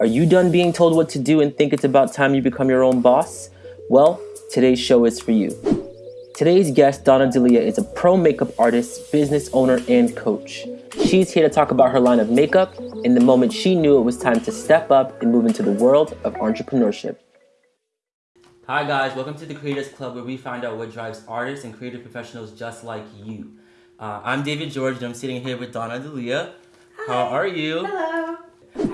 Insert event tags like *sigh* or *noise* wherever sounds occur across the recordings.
Are you done being told what to do and think it's about time you become your own boss? Well, today's show is for you. Today's guest, Donna D'Elia, is a pro makeup artist, business owner, and coach. She's here to talk about her line of makeup and the moment she knew it was time to step up and move into the world of entrepreneurship. Hi guys, welcome to the Creators Club where we find out what drives artists and creative professionals just like you. Uh, I'm David George and I'm sitting here with Donna D'Elia. How are you? Hello.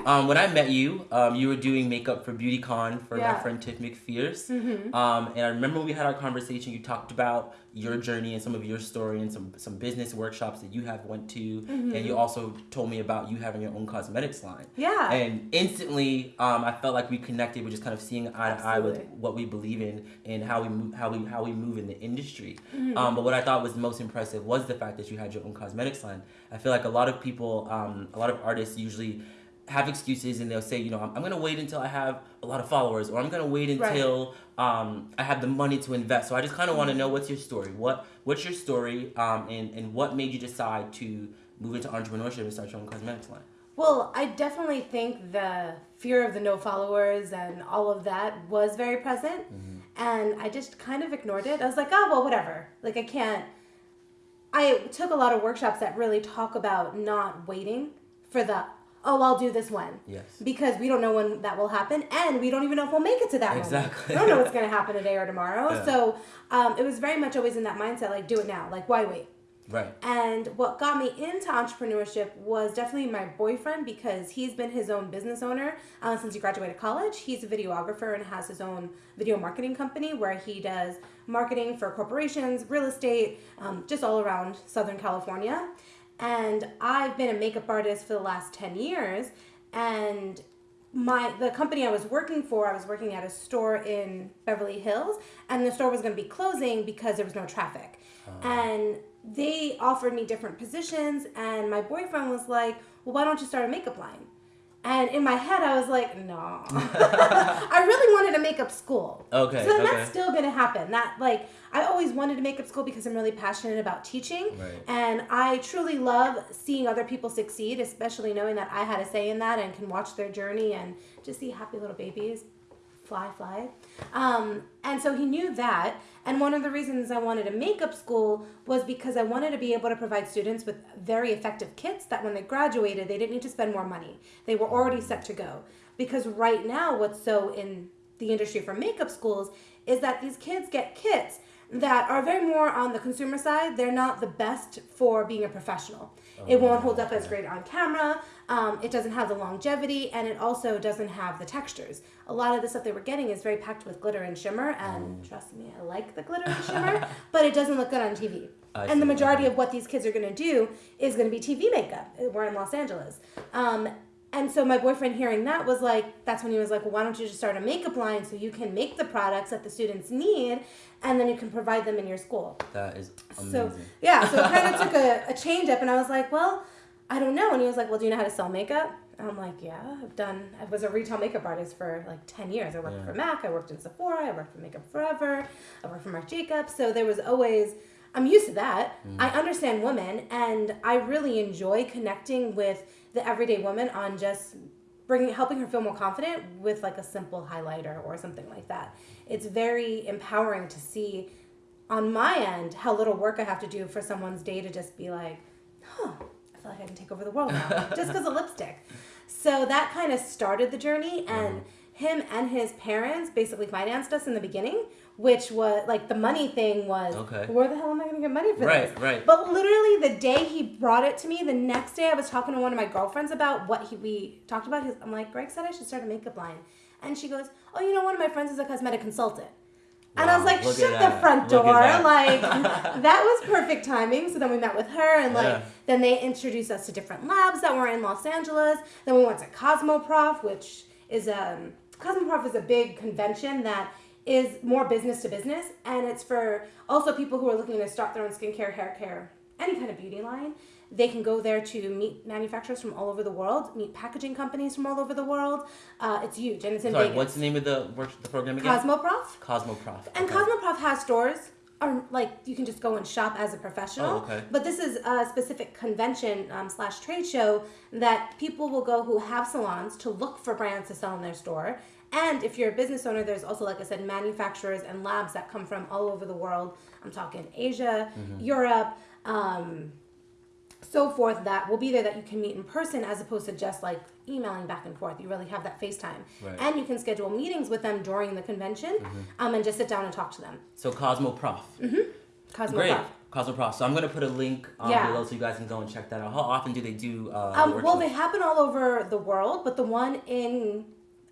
Um, when I met you, um, you were doing makeup for BeautyCon for Yeah. my friend Tiff McPherce. Mm-hmm. Um, and I remember when we had our conversation. You talked about your journey and some of your story and some some business workshops that you have went to, Mm-hmm. and you also told me about you having your own cosmetics line. Yeah. And instantly, um, I felt like we connected with just kind of seeing eye to eye with what we believe in and how we move, how we how we move in the industry. Mm-hmm. Um, but what I thought was most impressive was the fact that you had your own cosmetics line. I feel like a lot of people, um, a lot of artists usually have excuses and they'll say, you know, I'm, I'm gonna wait until I have a lot of followers or I'm gonna wait Right. until um, I have the money to invest. So I just kind of want to know what's your story. What what's your story um, and and what made you decide to move into entrepreneurship and start your own cosmetics line? Well, I definitely think the fear of the no followers and all of that was very present. And I just kind of ignored it. I was like, oh, well, whatever. Like, I can't. I took a lot of workshops that really talk about not waiting for the, oh, I'll do this when. Yes. Because we don't know when that will happen, and we don't even know if we'll make it to that moment. Exactly. We don't know what's *laughs* going to happen today or tomorrow. Yeah. So um, it was very much always in that mindset, like, do it now. Like, why wait? Right. And what got me into entrepreneurship was definitely my boyfriend because he's been his own business owner uh, since he graduated college. He's a videographer and has his own video marketing company where he does marketing for corporations, real estate, um, just all around Southern California. And I've been a makeup artist for the last 10 years. And my the company I was working for, I was working at a store in Beverly Hills, and the store was going to be closing because there was no traffic. Uh-huh. And they offered me different positions, and my boyfriend was like, "Well, why don't you start a makeup line?" And in my head, I was like, "No." *laughs* I really wanted a makeup school. Okay, So okay. that's still gonna happen. That like I always wanted a makeup school because I'm really passionate about teaching, Right. and I truly love seeing other people succeed, especially knowing that I had a say in that and can watch their journey and just see happy little babies fly, fly. Um, and so he knew that. And one of the reasons I wanted a makeup school was because I wanted to be able to provide students with very effective kits that when they graduated, they didn't need to spend more money. They were already set to go. Because right now, what's so in the industry for makeup schools is that these kids get kits that are very more on the consumer side. They're not the best for being a professional. It won't hold up as great on camera. Um, it doesn't have the longevity, and it also doesn't have the textures. A lot of the stuff they were getting is very packed with glitter and shimmer, and trust me, I like the glitter and *laughs* shimmer, but it doesn't look good on TV. I and the majority of what these kids are going to do is going to be TV makeup. We're in Los Angeles. Um, and so my boyfriend hearing that was like, that's when he was like, well, why don't you just start a makeup line so you can make the products that the students need and then you can provide them in your school. That is amazing. So yeah, so it *laughs* kind of took a, a change up and I was like, well, I don't know. And he was like, well, do you know how to sell makeup? And I'm like, yeah, I've done, I was a retail makeup artist for like 10 years. I worked Yeah. for MAC, I worked in Sephora, I worked for Makeup Forever, I worked for Marc Jacobs. So there was always, I'm used to that. I understand women and I really enjoy connecting with the everyday woman on just bringing helping her feel more confident with like a simple highlighter or something like that. It's very empowering to see on my end how little work I have to do for someone's day to just be like, huh, I feel like I can take over the world now just because of lipstick. So that kind of started the journey, and mm-hmm. him and his parents basically financed us in the beginning, which was like the money thing was, Okay. where the hell am I going to get money for Right, this? right. right. But literally the day he brought it to me, the next day I was talking to one of my girlfriends about what he, we talked about. His, I'm like, Greg said I should start a makeup line. And she goes, oh, you know, one of my friends is a cosmetic consultant. And I was like, shut the that. front door. that. Like, *laughs* that was perfect timing. So then we met with her, and like, Yeah. then they introduced us to different labs that were in Los Angeles. Then we went to Cosmoprof, which is um, Cosmoprof is a big convention that is more business to business, and it's for also people who are looking to start their own skincare, hair care, any kind of beauty line. They can go there to meet manufacturers from all over the world, meet packaging companies from all over the world. Uh, it's huge, and it's in Sorry, Vegas. what's the name of the work the program again? Cosmoprof? Cosmoprof. And okay. Cosmoprof has stores are like you can just go and shop as a professional. Oh, okay. But this is a specific convention um, slash trade show that people will go who have salons to look for brands to sell in their store. And if you're a business owner, there's also, like I said, manufacturers and labs that come from all over the world. I'm talking Asia, Mm-hmm. Europe, um, so forth that will be there that you can meet in person as opposed to just like emailing back and forth. You really have that FaceTime. Right. Mm-hmm. And you can schedule meetings with them during the convention um, and just sit down and talk to them. So Cosmo Prof. Cosmo Great. Prof. So I'm gonna put a link um, Yeah. below so you guys can go and check that out. How often do they do? Uh, Um, well, they happen all over the world, but the one in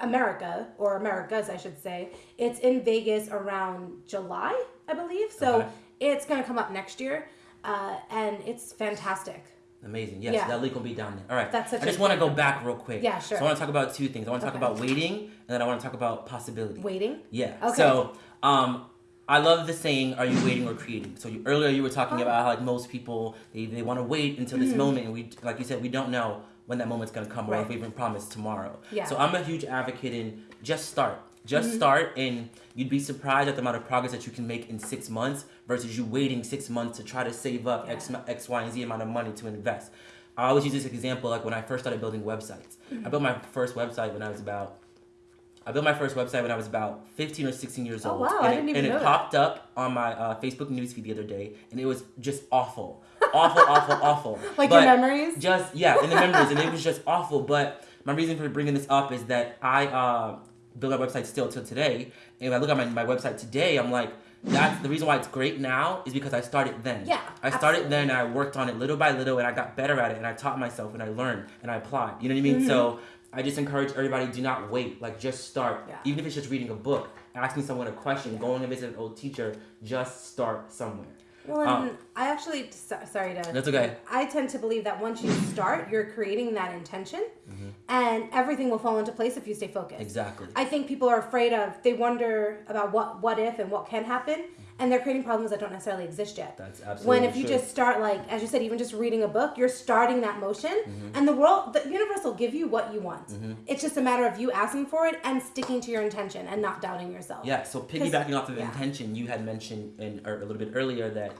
America, or Americas, I should say, it's in Vegas around July, I believe. So Okay. it's going to come up next year, uh, and it's fantastic. Amazing. Yes, Yeah. that link will be down there. All right. That's such I just want to go back real quick. Yeah, sure. So I want to talk about two things. I want to talk about waiting, and then I want to talk about possibility. Waiting. Yeah. Okay. So, um, I love the saying, "Are you waiting or creating?" So you, earlier you were talking Oh. about how like most people they, they want to wait until this moment, and we like you said we don't know when that moment's gonna come or if Right. we even promise tomorrow. Yeah. So I'm a huge advocate in just start. Just Mm-hmm. start, and you'd be surprised at the amount of progress that you can make in six months versus you waiting six months to try to save up X, Yeah. X, Y, and Z amount of money to invest. I always use this example like when I first started building websites. Mm-hmm. I built my first website when I was about I built my first website when I was about 15 or 16 years old. Oh, old. wow, And I it, didn't even and know it that. popped up on my uh, Facebook newsfeed the other day, and it was just awful. *laughs* Awful, awful, awful. *laughs* Like But your memories? Just, yeah, in the memories, and it was just awful. But my reason for bringing this up is that I uh, build my website still till today, and when I look at my, my website today, I'm like, that's the reason why it's great now is because I started then. Yeah, I started absolutely. then, and I worked on it little by little, and I got better at it, and I taught myself, and I learned, and I applied. You know what I mean? So I just encourage everybody: do not wait. Like, just start. Yeah. Even if it's just reading a book, asking someone a question, going to visit an old teacher, just start somewhere. Well, and Um, I actually sorry to. That's okay. I tend to believe that once you start, you're creating that intention, Mm-hmm. and everything will fall into place if you stay focused. Exactly. I think people are afraid of. They wonder about what what if and what can happen, and they're creating problems that don't necessarily exist yet. That's absolutely when if you true. just start like as you said, even just reading a book, you're starting that motion, Mm-hmm. and the world, the universe will give you what you want. It's just a matter of you asking for it and sticking to your intention and not doubting yourself. Yeah, so piggybacking off of yeah. intention, you had mentioned in a little bit earlier that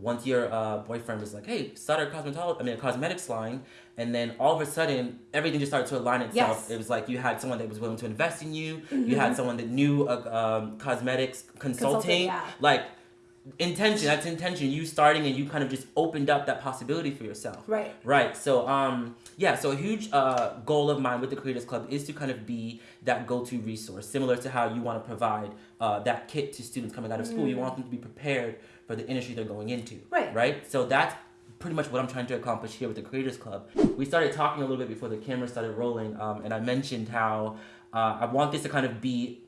once your uh, boyfriend was like, "Hey, start a cosmetology, I mean a cosmetics line," and then all of a sudden everything just started to align itself. Yes. Mm-hmm. It was like you had someone that was willing to invest in you. You had someone that knew uh, um, cosmetics consulting. yeah. Like intention, that's intention. You starting and you kind of just opened up that possibility for yourself. Right. Right. So um yeah, so a huge uh goal of mine with the Creators Club is to kind of be that go-to resource, similar to how you want to provide uh, that kit to students coming out of school. You want them to be prepared for the industry they're going into. Right. Right? So that's pretty much what I'm trying to accomplish here with the Creators Club. We started talking a little bit before the camera started rolling, um, and I mentioned how uh, I want this to kind of be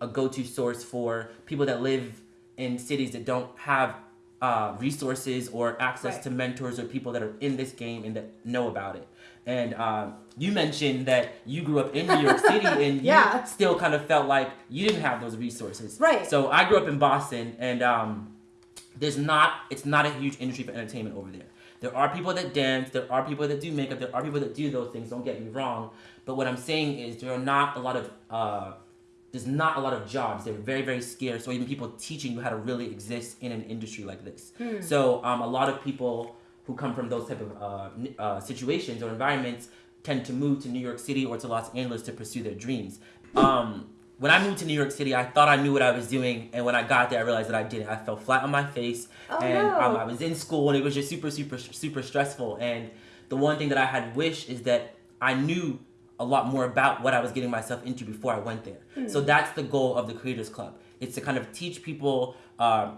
a go-to source for people that live in cities that don't have uh, resources or access Right. to mentors or people that are in this game and that know about it. And um, you mentioned that you grew up in New York *laughs* City and Yeah. you still kind of felt like you didn't have those resources. Right. So I grew up in Boston and um, there's not it's not a huge industry for entertainment over there. There are people that dance, there are people that do makeup, there are people that do those things, don't get me wrong. But what I'm saying is there are not a lot of uh, there's not a lot of jobs. They're very, very scarce. So even people teaching you how to really exist in an industry like this. So um, a lot of people who come from those type of uh, uh, situations or environments tend to move to New York City or to Los Angeles to pursue their dreams. Um, when I moved to New York City, I thought I knew what I was doing, and when I got there, I realized that I didn't. I fell flat on my face, Oh, and no. um, I was in school, and it was just super, super, super stressful. And the one thing that I had wished is that I knew a lot more about what I was getting myself into before I went there. So that's the goal of the Creators Club. It's to kind of teach people uh,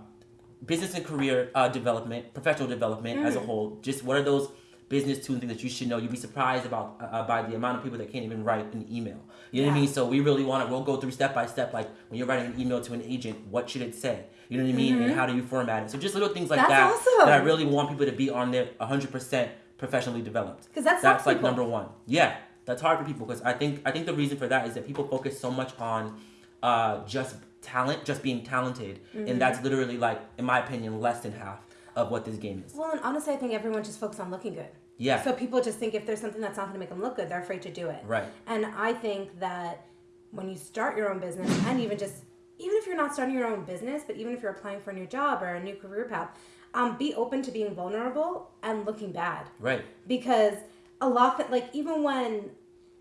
business and career uh, development, professional development as a whole. Just what are those business tools and things that you should know? You'd be surprised about uh, by the amount of people that can't even write an email. You know what I mean? So we really want to. We'll go through step by step. Like when you're writing an email to an agent, what should it say? You know what I mean? And how do you format it? So just little things like That's that awesome. that I really want people to be on there 100% professionally developed. 'Cause that's that's like people. number one. Yeah, that's hard for people because I think I think the reason for that is that people focus so much on uh, just talent, just being talented, Mm-hmm. and that's literally like, in my opinion, less than half of what this game is. Well, and honestly, I think everyone just focuses on looking good. Yeah. So people just think if there's something that's not going to make them look good, they're afraid to do it. Right. And I think that when you start your own business and even just even if you're not starting your own business, but even if you're applying for a new job or a new career path, um, be open to being vulnerable and looking bad. Right. Because a lot, that, like even when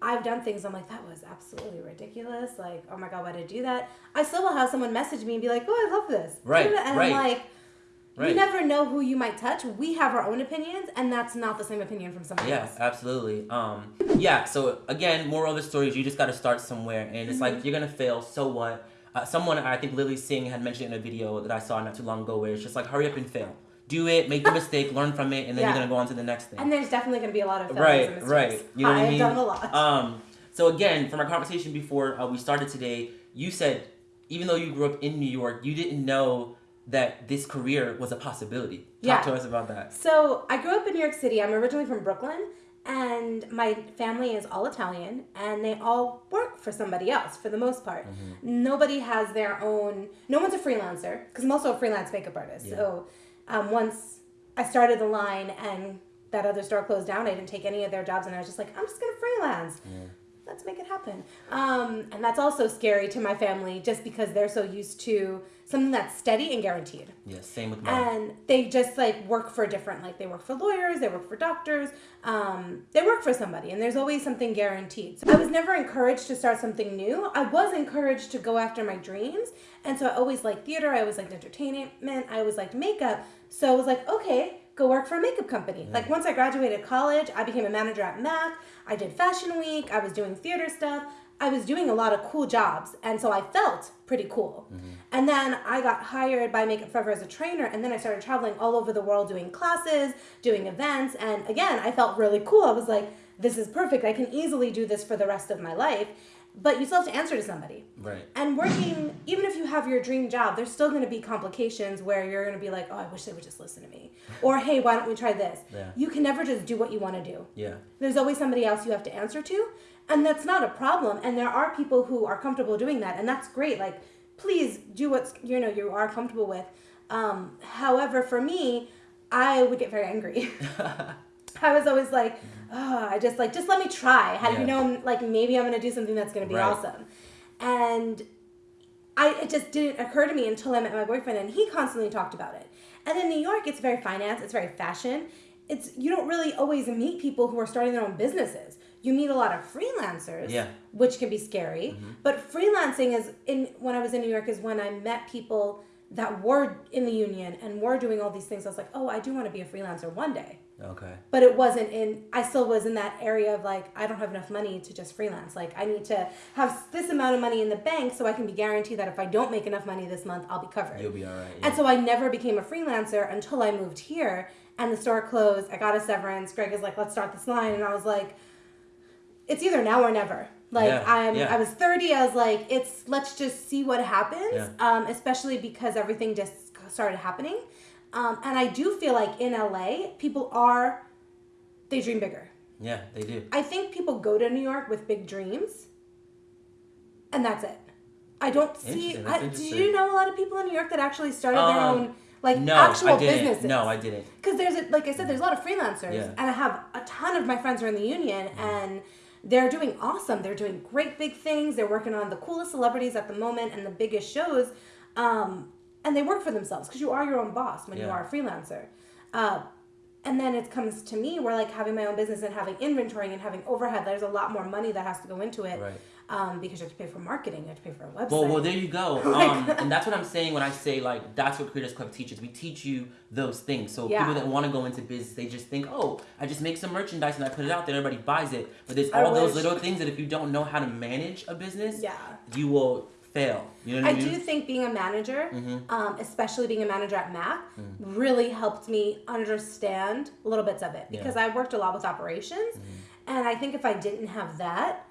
I've done things, I'm like, that was absolutely ridiculous. Like, oh my god, why did I do that? I still will have someone message me and be like, oh, I love this. Right, And right. I'm like. You never know who you might touch. We have our own opinions, and that's not the same opinion from somebody Yeah, else. absolutely. Um, yeah. So again, moral of the story is you just got to start somewhere, and it's Mm-hmm. like you're gonna fail. So what? Uh, someone I think Lilly Singh had mentioned in a video that I saw not too long ago, where it's just like hurry up and fail. Do it, make the *laughs* mistake, learn from it, and then Yeah. you're gonna go on to the next thing. And there's definitely going to be a lot of failures right, right. You know what I I've mean? done a lot. Um, so again, from our conversation before uh, we started today, you said even though you grew up in New York, you didn't know that this career was a possibility. Talk Yeah. to us about that. So I grew up in New York City. I'm originally from Brooklyn, and my family is all Italian, and they all work for somebody else for the most part. Mm-hmm. Nobody has their own. No one's a freelancer because I'm also a freelance makeup artist. Yeah. So um, once I started the line and that other store closed down, I didn't take any of their jobs, and I was just like, I'm just gonna freelance. Let's make it happen. Um, and that's also scary to my family just because they're so used to something that's steady and guaranteed Yeah, same with mine. and they just like work for different like they work for lawyers they work for doctors um, they work for somebody and there's always something guaranteed so i was never encouraged to start something new i was encouraged to go after my dreams and so i always liked theater i always liked entertainment i always liked makeup so i was like okay go work for a makeup company like once i graduated college i became a manager at mac i did fashion week i was doing theater stuff I was doing a lot of cool jobs, and so I felt pretty cool. Mm-hmm. And then I got hired by Makeup Forever as a trainer, and then I started traveling all over the world doing classes, doing events, and again, I felt really cool. I was like, this is perfect. I can easily do this for the rest of my life. But you still have to answer to somebody. Right. And working, even if you have your dream job, there's still going to be complications where you're going to be like, oh, I wish they would just listen to me. Or, hey, why don't we try this? Yeah. You can never just do what you want to do Yeah. there's always somebody else you have to answer to and that's not a problem and there are people who are comfortable doing that and that's great like please do what's you know you are comfortable with um, however for me i would get very angry *laughs* i was always like oh, i just like just let me try how do Yeah. you know like maybe i'm gonna do something that's gonna be Right. awesome and I it just didn't occur to me until I met my boyfriend and he constantly talked about it. And in New York, it's very finance, it's very fashion. It's you don't really always meet people who are starting their own businesses. You meet a lot of freelancers, Yeah. which can be scary. Mm-hmm. But freelancing is in when I was in New York is when I met people that were in the union and were doing all these things. I was like, oh, I do want to be a freelancer one day Okay. but it wasn't in i still was in that area of like i don't have enough money to just freelance like i need to have this amount of money in the bank so i can be guaranteed that if i don't make enough money this month i'll be covered You'll be all right. and so i never became a freelancer until i moved here and the store closed i got a severance greg is like let's start this line and i was like it's either now or never like Yeah, i'm yeah. i was 30 i was like it's let's just see what happens Yeah. um, especially because everything just started happening um, and i do feel like in la people are they dream bigger Yeah, they do. i think people go to new york with big dreams and that's it i don't see I, do you know a lot of people in new york that actually started their Um, own like No, actual I didn't. businesses No, I didn't. because there's a, like I said, there's a lot of freelancers, and I have a ton of my friends who are in the union, and they're doing awesome. They're doing great big things. They're working on the coolest celebrities at the moment and the biggest shows, um, and they work for themselves because you are your own boss when you are a freelancer. Uh, and then it comes to me where like having my own business and having inventory and having overhead, there's a lot more money that has to go into it. Right. Um, because you have to pay for marketing, you have to pay for a website. Well, well, there you go. *laughs* Um, *laughs* and that's what I'm saying when I say like that's what Creators Club teaches. We teach you those things. So Yeah. people that want to go into business, they just think, oh, I just make some merchandise and I put it out there, everybody buys it. But there's I all those wish. little things that if you don't know how to manage a business, Yeah. you will fail. You know I I, do mean? think being a manager, Mm-hmm. um, especially being a manager at Mac, Mm. really helped me understand little bits of it because I worked a lot with operations, Mm-hmm. and I think if I didn't have that,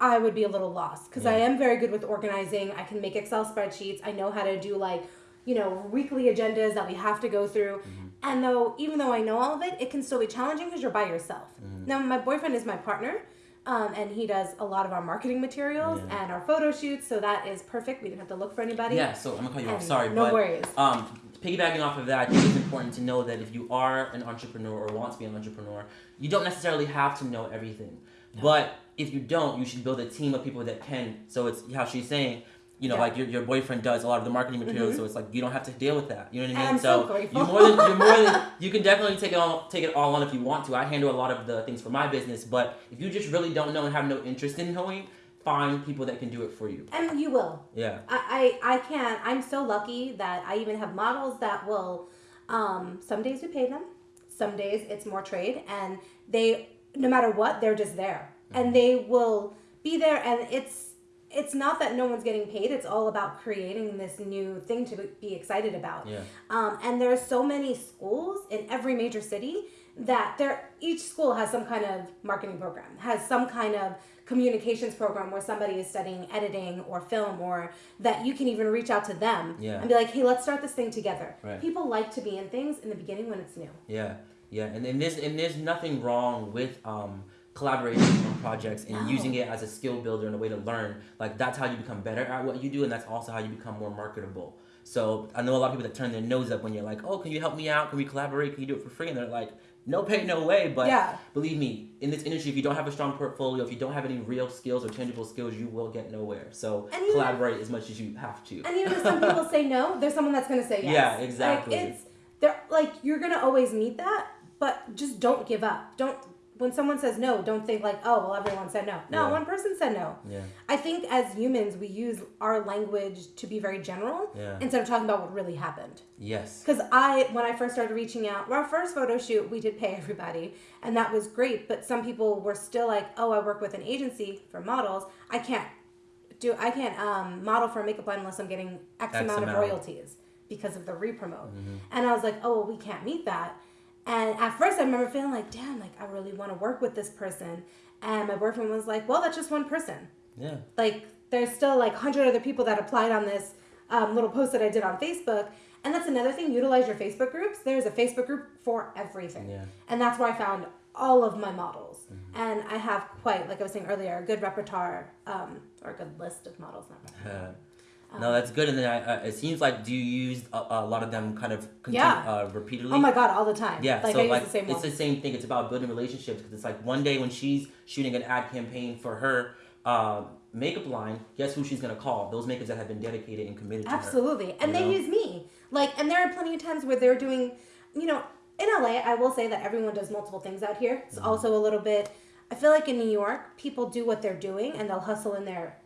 I would be a little lost because I am very good with organizing. I can make Excel spreadsheets. I know how to do like, you know, weekly agendas that we have to go through. Mm-hmm. And though, even though I know all of it, it can still be challenging because you're by yourself. Mm-hmm. Now, my boyfriend is my partner. Um, and he does a lot of our marketing materials Yeah. and our photo shoots, so that is perfect. We didn't have to look for anybody. Yeah, so I'm gonna cut you off. And Sorry, no but worries. um, piggybacking off of that, I think it's important to know that if you are an entrepreneur or want to be an entrepreneur, you don't necessarily have to know everything. But if you don't, you should build a team of people that can. So it's how she's saying. You know, Yeah. like your, your boyfriend does a lot of the marketing materials, Mhm. so it's like you don't have to deal with that. You know what I mean? I'm so grateful. you more than you're more than *laughs* you can definitely take it all take it all on if you want to. I handle a lot of the things for my business, but if you just really don't know and have no interest in knowing, find people that can do it for you. And you will. Yeah. I, I, I can. I'm so lucky that I even have models that will. Um, some days we pay them, some days it's more trade, and they no matter what they're just there, Mm-hmm. and they will be there, and it's it's not that no one's getting paid. It's all about creating this new thing to be excited about. Yeah. Um, and there are so many schools in every major city that there each school has some kind of marketing program, has some kind of communications program where somebody is studying editing or film or that you can even reach out to them Yeah. and be like, hey, let's start this thing together. Right. People like to be in things in the beginning when it's new. Yeah, yeah, and, and there's and there's nothing wrong with um, collaborating on projects and No. using it as a skill builder and a way to learn. Like that's how you become better at what you do, and that's also how you become more marketable. So I know a lot of people that turn their nose up when you're like, "Oh, can you help me out? Can we collaborate? Can you do it for free?" And they're like, "No pay, no way." But Yeah. believe me, in this industry, if you don't have a strong portfolio, if you don't have any real skills or tangible skills, you will get nowhere. So even- collaborate as much as you have to. And even if some people say no, there's someone that's going to say *laughs* yes. Yeah, exactly. Like it's they're like you're going to always meet that, but just don't give up. Don't when someone says no, don't think like, oh, well, everyone said no. No, Yeah. one person said no. Yeah, I think as humans, we use our language to be very general Yeah. instead of talking about what really happened. yes, Because I, when I first started reaching out, our first photo shoot, we did pay everybody, and that was great. But some people were still like, "Oh, I work with an agency for models. I can't do, I can't um, model for a makeup line unless I'm getting X, X amount, amount. of royalties because of the repromote." Mm-hmm. And I was like, "Oh, well, we can't meet that." And at first, I remember feeling like, "Damn, like I really want to work with this person." And my boyfriend was like, "Well, that's just one person." yeah, like there's still like 100 other people that applied on this um, little post that i did on facebook and that's another thing utilize your facebook groups there's a facebook group for everything Yeah. and that's where i found all of my models Mm-hmm. and i have quite like i was saying earlier a good repertoire um, or a good list of models not repertoire. *laughs* No, that's good. And then I, uh, it seems like do you use a, a lot of them kind of continue, Yeah. uh, repeatedly? oh my god all the time Yeah, like so like the same it's the same thing. It's about building relationships because it's like one day when she's shooting an ad campaign for her uh, makeup line, guess who she's gonna call? Those makeups that have been dedicated and committed to her. Absolutely. And they know? use me. Like, and there are plenty of times where they're doing, you know, in LA, I will say that everyone does multiple things out here. It's Mm-hmm. also a little bit, I feel like in New York, people do what they're doing and they'll hustle in their,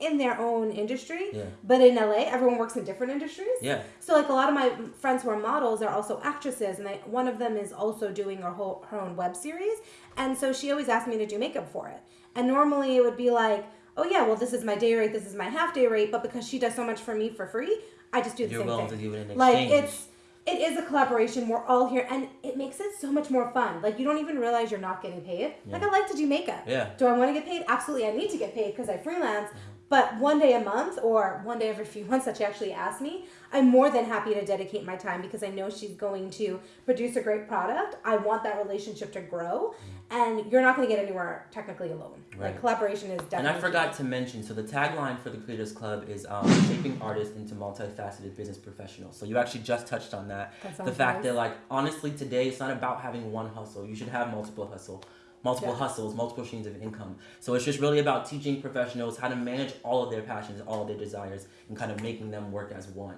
in their own industry. Yeah. But in LA, everyone works in different industries. Yeah, So like a lot of my friends who are models are also actresses, and they, one of them is also doing her whole her own web series, and so she always asked me to do makeup for it. And normally it would be like, oh yeah, well this is my day rate, this is my half day rate, but because she does so much for me for free, I just do the You're same thing. to do it in like it's it is a collaboration. We're all here, and it makes it so much more fun. Like you don't even realize you're not getting paid. Like I like to do makeup. Yeah. Do I want to get paid? Absolutely, I need to get paid because I freelance. Mm-hmm. But one day a month or one day every few *laughs* months that she actually asks me, I'm more than happy to dedicate my time because I know she's going to produce a great product. I want that relationship to grow, and you're not going to get anywhere technically alone. Mm-hmm. Right. Like collaboration is definitely. And I forgot to mention, so the tagline for the Creators Club is um, *laughs* shaping artists into multifaceted business professionals. So you actually just touched on that. That the fact nice. that like honestly today it's not about having one hustle. You should have multiple hustle, multiple Yeah. hustles, multiple streams of income. So it's just really about teaching professionals how to manage all of their passions, all of their desires, and kind of making them work as one.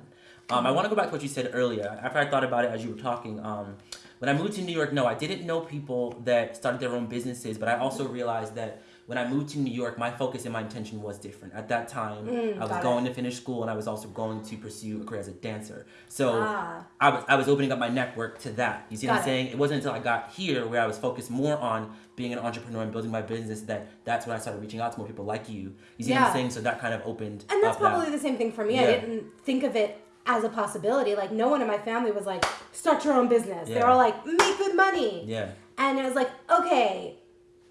Um, I want to go back to what you said earlier. After I thought about it as you were talking, um, when I moved to New York, no, I didn't know people that started their own businesses, but I also realized that when I moved to New York, my focus and my intention was different. At that time, Mm, I was got it. going to finish school and I was also going to pursue a career as a dancer. So Ah. I was I was opening up my network to that. You see what I'm it. saying? It wasn't until I got here where I was focused more on being an entrepreneur and building my business that that's when I started reaching out to more people like you. You see what Yeah. I'm saying? So that kind of opened And that's probably the same thing for me. I didn't think of it as a possibility. Like no one in my family was like, start your own business. They Yeah. were all like, make good money. Yeah, And it was like, okay.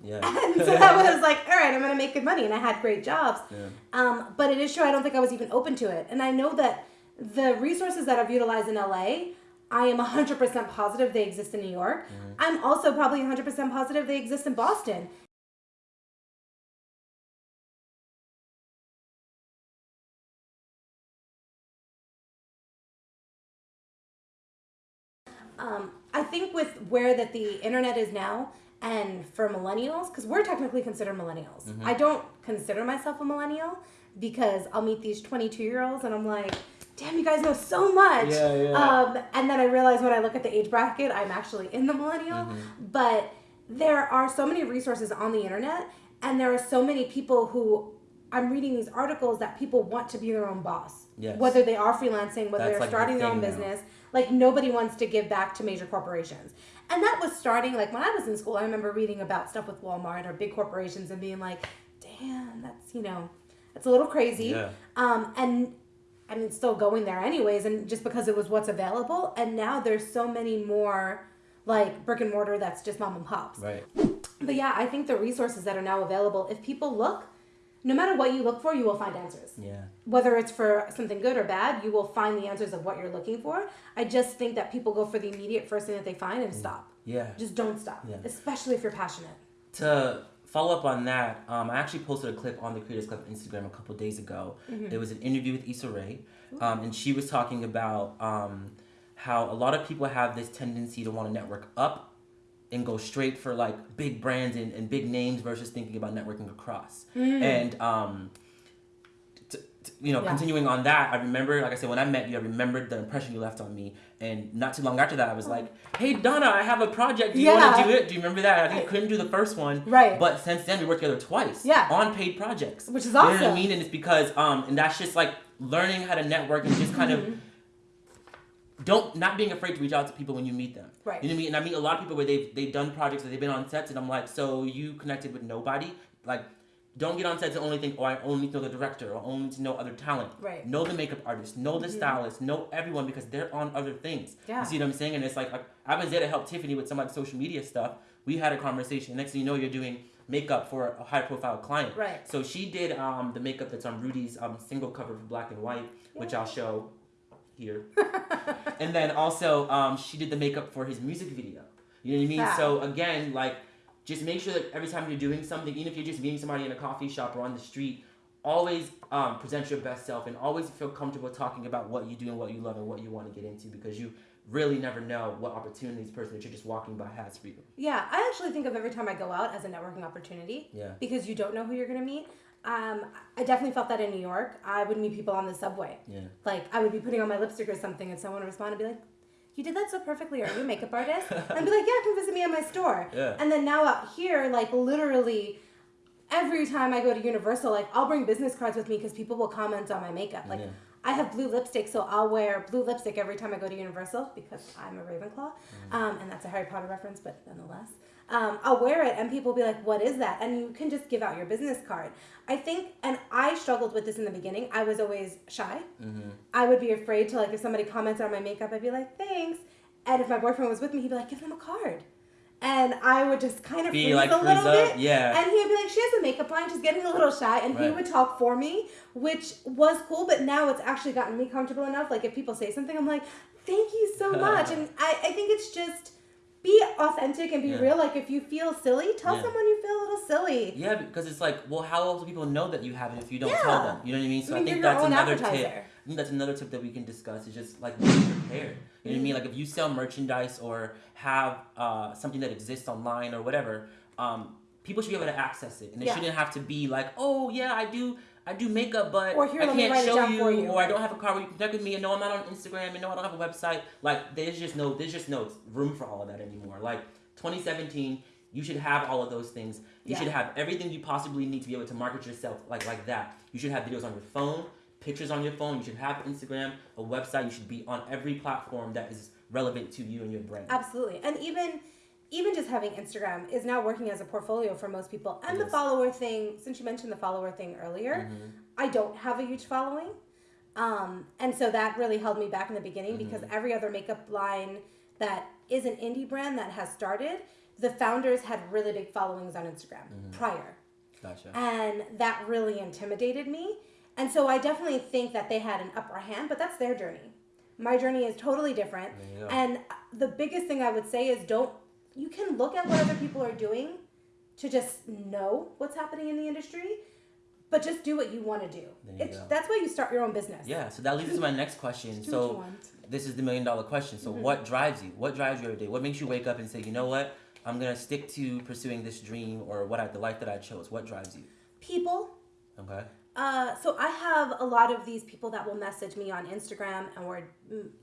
Yeah. *laughs* And so *laughs* that was like, all right, I'm gonna make good money, and I had great jobs. Yeah. Um, but it is true, I don't think I was even open to it. And I know that the resources that I've utilized in LA, I am 100% positive they exist in New York. Mm-hmm. I'm also probably 100% positive they exist in Boston. Um, I think with where that the internet is now And for millennials, because we're technically considered millennials, Mm-hmm. I don't consider myself a millennial because I'll meet these 22 year olds and I'm like, damn, you guys know so much. Yeah, yeah. Um, and then I realize when I look at the age bracket, I'm actually in the millennial. Mm-hmm. But there are so many resources on the internet, and there are so many people who I'm reading these articles that people want to be their own boss. Yes. Whether they are freelancing, whether That's they're like the starting their own now. business. Like nobody wants to give back to major corporations. And that was starting like when I was in school, I remember reading about stuff with Walmart or big corporations and being like, damn, that's you know, that's a little crazy. Yeah. Um, and I mean, still going there anyways, and just because it was what's available. And now there's so many more like brick and mortar that's just mom and pops. Right. But yeah, I think the resources that are now available, if people look, no matter what you look for, you will find answers. Yeah. Whether it's for something good or bad, you will find the answers of what you're looking for. I just think that people go for the immediate first thing that they find and stop. Yeah. Just don't stop, Yeah. especially if you're passionate. to follow up on that, um, I actually posted a clip on the Creators Club Instagram a couple days ago. It was an interview with Issa Rae, um, and she was talking about um, how a lot of people have this tendency to want to network up and go straight for like big brands and, and big names versus thinking about networking across. And um, t- t- you know, Yeah. continuing on that, I remember, like I said, when I met you, I remembered the impression you left on me. And not too long after that, I was like, "Hey, Donna, I have a project. Do you want to do it? Do you remember that? I think couldn't do the first one, Right. But since then, we worked together twice, Yeah. on paid projects, Which is You know what I awesome. mean? And it's because, um, and that's just like learning how to network and just kind Mm-hmm. of don't not being afraid to reach out to people when you meet them. Right. You know what I mean? And I meet a lot of people where they've they've done projects or they've been on sets, and I'm like, so you connected with nobody? Like, don't get on sets and only think, oh, I only know the director or only to know other talent. Right. Know the makeup artist, know the stylist, know everyone because they're on other things. Yeah. You see what I'm saying? And it's like, like I was there to help Tiffany with some of the social media stuff. We had a conversation. Next thing you know, you're doing makeup for a high profile client. Right. So she did um, the makeup that's on Rudy's um, single cover for Black and White, which I'll show here. and then also um, she did the makeup for his music video. You know what I mean? So again, like just make sure that every time you're doing something, even if you're just meeting somebody in a coffee shop or on the street, always um, present your best self and always feel comfortable talking about what you do and what you love and what you want to get into because you really never know what opportunities person that you're just walking by has for you. Yeah, I actually think of every time I go out as a networking opportunity. Yeah. Because you don't know who you're gonna meet. Um, I definitely felt that in New York. I would meet people on the subway. Yeah. Like I would be putting on my lipstick or something, and someone would respond and be like, "You did that so perfectly. Are you a makeup artist?" *laughs* and I'd be like, "Yeah, come visit me at my store." Yeah. And then now out here, like literally. Every time I go to Universal, like I'll bring business cards with me because people will comment on my makeup. Like Yeah. I have blue lipstick, so I'll wear blue lipstick every time I go to Universal because I'm a Ravenclaw, Mm-hmm. um, and that's a Harry Potter reference, but nonetheless, um, I'll wear it, and people will be like, "What is that?" And you can just give out your business card. I think, and I struggled with this in the beginning. I was always shy. Mm-hmm. I would be afraid to like if somebody commented on my makeup, I'd be like, "Thanks," and if my boyfriend was with me, he'd be like, "Give them a card." And I would just kind of Be freeze like, a little up, bit, yeah. And he'd be like, "She has a makeup line, she's getting a little shy," and he would talk for me, which was cool. But now it's actually gotten me comfortable enough. Like if people say something, I'm like, "Thank you so *laughs* much," and I, I think it's just be authentic and be Yeah. real. Like if you feel silly, tell Yeah. someone you feel a little silly. Yeah, because it's like, well, how else do people know that you have it if you don't Yeah. tell them? You know what I mean? So I I, think that's another advertiser. tip. I think that's another tip that we can discuss. Is just like be prepared. You know what I mean? Like if you sell merchandise or have uh, something that exists online or whatever, um, people should be able to access it, and Yeah. shouldn't have to be like, oh yeah, I do. I do makeup, but Or here, I can't show you, you. or I don't have a car where you can connect with me, and no, I'm not on Instagram, and no, I don't have a website. Like, there's just no, there's just no room for all of that anymore. Like, 2017, you should have all of those things. You Yeah. should have everything you possibly need to be able to market yourself like like that. You should have videos on your phone, pictures on your phone. You should have Instagram, a website. You should be on every platform that is relevant to you and your brand. Absolutely. And even even just having Instagram is now working as a portfolio for most people. And the follower thing, since you mentioned the follower thing earlier, Mm-hmm. I don't have a huge following. Um, and so that really held me back in the beginning Mm-hmm. because every other makeup line that is an indie brand that has started, the founders had really big followings on Instagram Mm-hmm. prior. Gotcha. And that really intimidated me. And so I definitely think that they had an upper hand, but that's their journey. My journey is totally different. Go. And the biggest thing I would say is don't, you can look at what other people are doing to just know what's happening in the industry, but just do what you want to do. There you It's, go. that's why you start your own business. Yeah, so that leads to my next question. Do what you So this is the million dollar question. So Mm-hmm. what drives you? What drives you every day? What makes you wake up and say, you know what? I'm gonna stick to pursuing this dream or what I, the life that I chose? What drives you? People. Okay. Uh, so I have a lot of these people that will message me on Instagram and or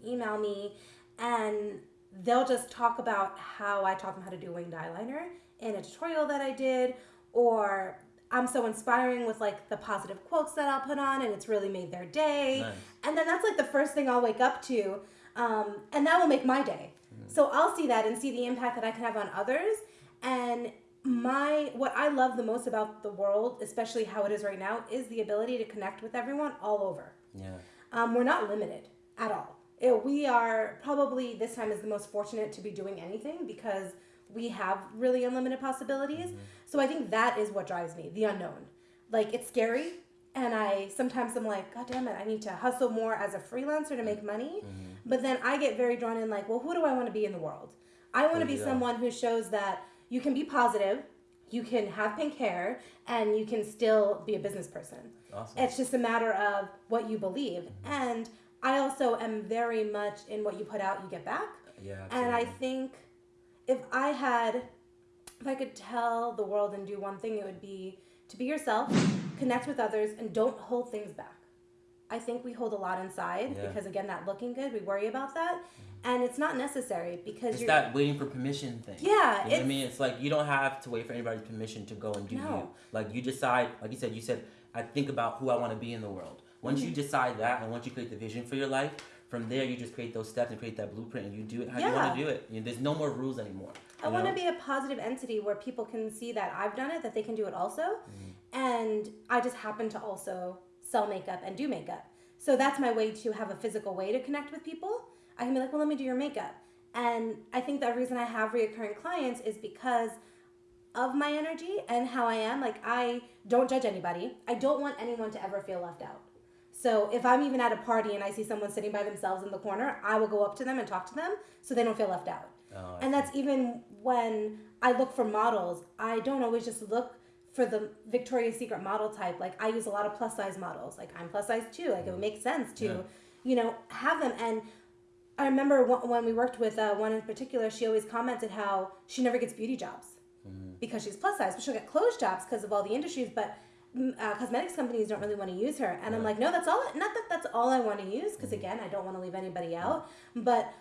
email me, and they'll just talk about how I taught them how to do winged eyeliner in a tutorial that I did, or I'm so inspiring with like the positive quotes that I'll put on, and it's really made their day. Nice. And then that's like the first thing I'll wake up to, um, and that will make my day. So I'll see that and see the impact that I can have on others. And my what I love the most about the world, especially how it is right now, is the ability to connect with everyone all over. Yeah. Um, we're not limited at all. It- we are probably this time is the most fortunate to be doing anything because we have really unlimited possibilities. Mm-hmm. So I think that is what drives me, the unknown. Like it's scary, and I sometimes I'm like, God damn it, I need to hustle more as a freelancer to make money. Mm-hmm. But then I get very drawn in, like, well, who do I want to be in the world? I want to be Yeah. someone who shows that you can be positive, you can have pink hair, and you can still be a business person. Awesome. It's just a matter of what you believe. Mm-hmm. And I also am very much in what you put out, you get back. yeah. And I think if I had, if I could tell the world and do one thing, it would be to be yourself, connect with others, and don't hold things back. I think we hold a lot inside Yeah. because, again, that looking good, we worry about that. Mm-hmm. And it's not necessary because It's you're. that waiting for permission thing. Yeah, You know what I mean? It's like you don't have to wait for anybody's permission to go and do No. you. Like you decide, like you said, you said, I think about who I want to be in the world. Once Mm-hmm. you decide that and once you create the vision for your life, from there you just create those steps and create that blueprint and you do it how you want to do it. You know, there's no more rules anymore. I want to be a positive entity where people can see that I've done it, that they can do it also. Mm-hmm. And I just happen to also sell makeup and do makeup. So that's my way to have a physical way to connect with people. I can be like, well, let me do your makeup. And I think the reason I have reoccurring clients is because of my energy and how I am. Like, I don't judge anybody, I don't want anyone to ever feel left out. So if I'm even at a party and I see someone sitting by themselves in the corner, I will go up to them and talk to them so they don't feel left out. Oh, And that's even when I look for models. I don't always just look for the Victoria's Secret model type. Like I use a lot of plus size models. Like I'm plus size too. Like it would make sense to, Yeah. you know, have them. And I remember when we worked with uh, one in particular, she always commented how she never gets beauty jobs because she's plus size, but she'll get clothes jobs because of all the industries. But uh, cosmetics companies don't really want to use her, and I'm like, no, that's all. Not that that's all I want to use, because again, I don't want to leave anybody out. But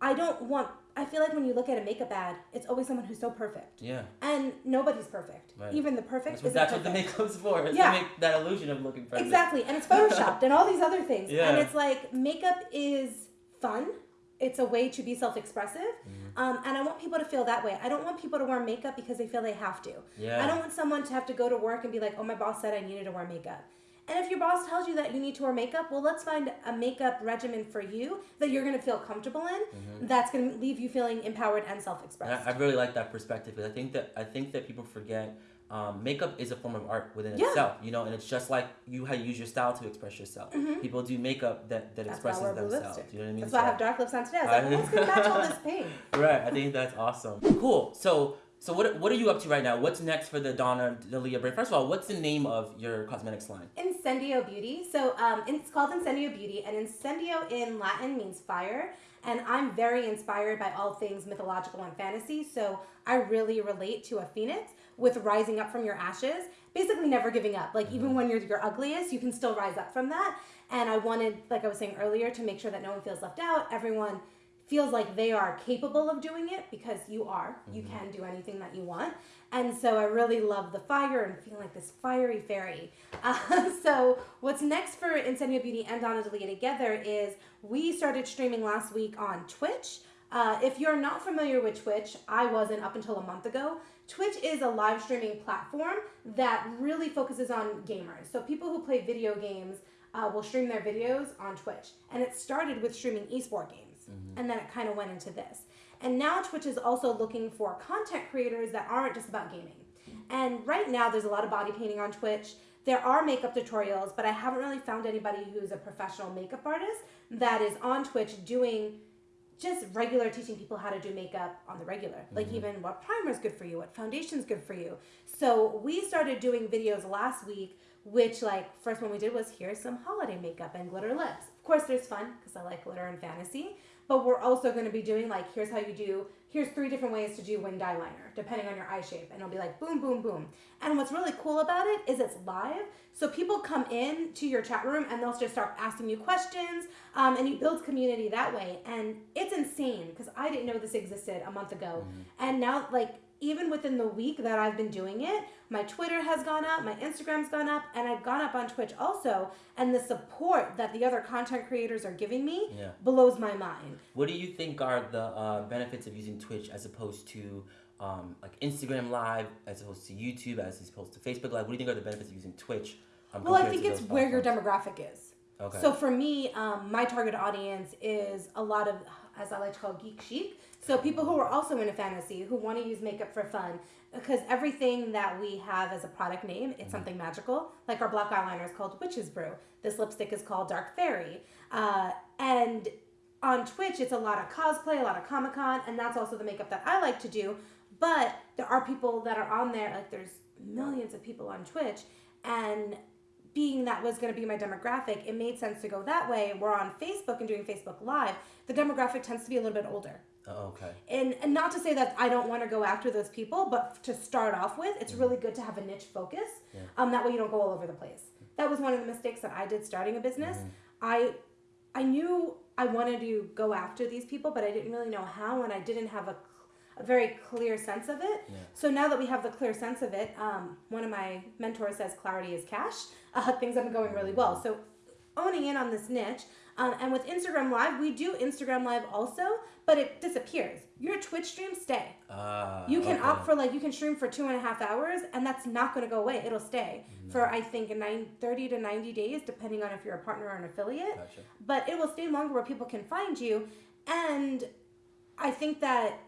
I don't want. I feel like when you look at a makeup ad, it's always someone who's so perfect, Yeah. and nobody's perfect. Right. Even the perfect That's what, that's what the perfect. makeup's *laughs* for. Is Yeah. to make that illusion of looking perfect. Exactly, and it's *laughs* photoshopped and all these other things. Yeah. And it's like makeup is fun. It's a way to be self-expressive, Mm-hmm. um, and I want people to feel that way. I don't want people to wear makeup because they feel they have to. Yeah. I don't want someone to have to go to work and be like, "Oh, my boss said I needed to wear makeup." And if your boss tells you that you need to wear makeup, well, let's find a makeup regimen for you that you're going to feel comfortable in. That's going to leave you feeling empowered and And self-expressed. I, I really like that perspective because I think that I think that people forget um, makeup is a form of art within Yeah. itself, you know, and it's just like you how you use your style to express yourself. People do makeup that, that Mm-hmm. That's expresses themselves. You know what I mean? That's why I So- have dark lips on today. I was like, I- well, what's going to match all this *laughs* pink? right. I think that's awesome. Cool. So so what what are you up to right now? What's next for the Donna D'Elia brand? First of all, what's the name of your cosmetics line? Incendio Beauty. So um, it's called Incendio Beauty, and Incendio in Latin means fire. And I'm very inspired by all things mythological and fantasy. So I really relate to a phoenix with rising up from your ashes, basically never giving up. Like even when you're your ugliest, you can still rise up from that. And I wanted, like I was saying earlier, to make sure that no one feels left out. Everyone feels like they are capable of doing it because you are. You can do anything that you want. And so I really love the fire and feeling like this fiery fairy. Uh, *laughs* so what's next for Incendio Beauty and Donna D'Elia together is we started streaming last week on Twitch. Uh, if you're not familiar with Twitch, I wasn't up until a month ago. Twitch is a live streaming platform that really focuses on gamers. So people who play video games uh, will stream their videos on Twitch. And it started with streaming esport games. And then it kind of went into this. And now Twitch is also looking for content creators that aren't just about gaming. And right now, there's a lot of body painting on Twitch. There are makeup tutorials, but I haven't really found anybody who's a professional makeup artist that is on Twitch doing just regular teaching people how to do makeup on the regular. Like mm-hmm. even what primer is good for you, what foundation is good for you. So we started doing videos last week, which like first one we did was here's some holiday makeup and glitter lips. Of course, there's fun because I like glitter and fantasy, but we're also going to be doing like here's how you do here's three different ways to do winged eyeliner depending on your eye shape and it'll be like boom boom boom and what's really cool about it is it's live so people come in to your chat room and they'll just start asking you questions um, and you build community that way and it's insane because i didn't know this existed a month ago mm-hmm. and now like even within the week that I've been doing it, my Twitter has gone up, my Instagram's gone up, and I've gone up on Twitch also. And the support that the other content creators are giving me yeah. blows my mind. What do you think are the uh, benefits of using Twitch as opposed to um, like Instagram Live, as opposed to YouTube, as opposed to Facebook Live? What do you think are the benefits of using Twitch? Um, well, I think it's where your demographic is. Okay. So for me, um, my target audience is a lot of, as I like to call geek chic. So people who are also into fantasy, who want to use makeup for fun, because everything that we have as a product name, it's mm-hmm. something magical. Like our black eyeliner is called Witch's Brew. This lipstick is called Dark Fairy. Uh, and on Twitch, it's a lot of cosplay, a lot of Comic Con, and that's also the makeup that I like to do. But there are people that are on there, like there's millions of people on Twitch, and being that was going to be my demographic, it made sense to go that way. We're on Facebook and doing Facebook Live. The demographic tends to be a little bit older. Oh, okay. And, and not to say that I don't want to go after those people, but to start off with, it's mm-hmm. really good to have a niche focus. Yeah. Um, that way you don't go all over the place. That was one of the mistakes that I did starting a business. Mm-hmm. I I knew I wanted to go after these people, but I didn't really know how, and I didn't have a, a very clear sense of it. Yeah. So now that we have the clear sense of it, um, one of my mentors says clarity is cash. Uh, *laughs* things have been going really well. So owning in on this niche. Um, and with Instagram Live, we do Instagram Live also, but it disappears. Your Twitch streams stay. Uh, you can okay. opt for like you can stream for two and a half hours, and that's not going to go away. It'll stay mm-hmm. for I think nine, 30 to ninety days, depending on if you're a partner or an affiliate. Gotcha. But it will stay longer where people can find you, and I think that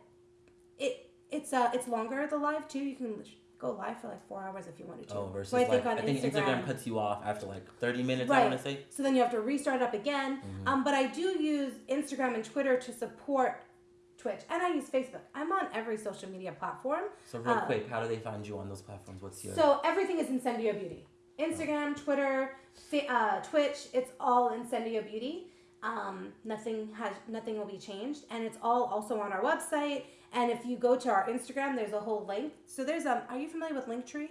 it it's uh it's longer the live too. You can go live for like four hours if you wanted to. Oh, versus so I think, like, I think Instagram, Instagram, cuts you off after like 30 minutes, right. I want to say. So then you have to restart up again. Mm-hmm. Um, but I do use Instagram and Twitter to support Twitch, and I use Facebook. I'm on every social media platform. So real uh, quick, how do they find you on those platforms? What's your... So everything is Incendio Beauty. Instagram, Twitter, uh, Twitch, it's all Incendio Beauty. Um, nothing has nothing will be changed, and it's all also on our website and if you go to our Instagram, there's a whole link. So there's um, are you familiar with Linktree?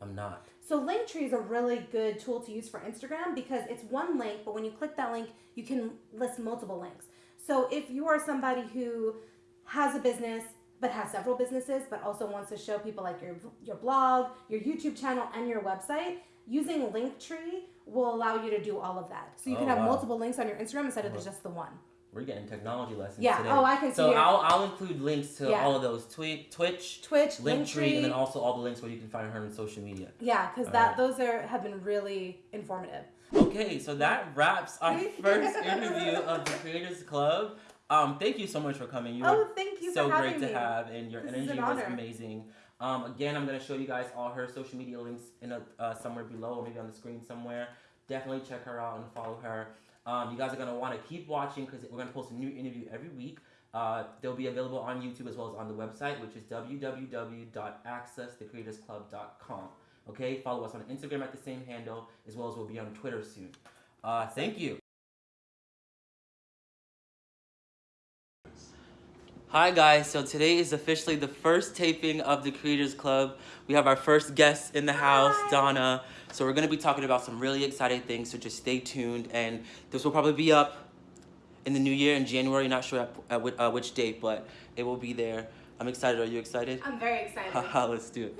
I'm not. So Linktree is a really good tool to use for Instagram because it's one link, but when you click that link, you can list multiple links. So if you are somebody who has a business but has several businesses, but also wants to show people like your your blog, your YouTube channel, and your website, using Linktree will allow you to do all of that. So you oh, can have wow. multiple links on your Instagram instead of just the one. We're getting technology lessons yeah. today. Oh, I can see. So I'll, I'll include links to yeah. all of those tweet, Twitch, Twitch, Linktree, and then also all the links where you can find her on social media. Yeah, because that right. those are have been really informative. Okay, so that wraps our *laughs* first interview of the Creators Club. Um, thank you so much for coming. You oh, thank you. So great me. to have, and your this energy an was amazing. Um, again, I'm gonna show you guys all her social media links in a, uh, somewhere below, or maybe on the screen somewhere. Definitely check her out and follow her. Um, you guys are going to want to keep watching because we're going to post a new interview every week. Uh, they'll be available on YouTube as well as on the website, which is www.accessthecreatorsclub.com. Okay, follow us on Instagram at the same handle, as well as we'll be on Twitter soon. Uh, thank you. Hi guys, so today is officially the first taping of the Creators Club. We have our first guest in the house, Hi. Donna. So we're gonna be talking about some really exciting things, so just stay tuned. And this will probably be up in the new year in January, not sure at, at which, uh, which date, but it will be there. I'm excited. Are you excited? I'm very excited. Haha, *laughs* let's do it.